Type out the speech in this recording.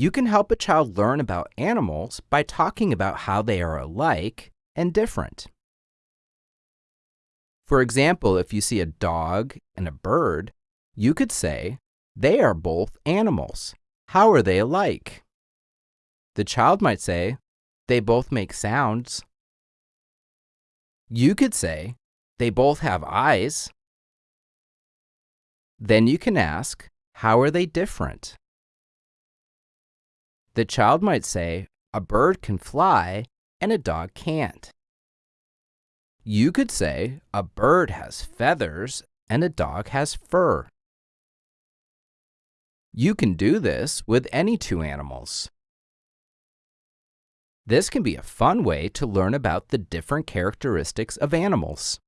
You can help a child learn about animals by talking about how they are alike and different. For example, if you see a dog and a bird, you could say, they are both animals. How are they alike? The child might say, they both make sounds. You could say, they both have eyes. Then you can ask, how are they different? The child might say, a bird can fly and a dog can't. You could say, a bird has feathers and a dog has fur. You can do this with any two animals. This can be a fun way to learn about the different characteristics of animals.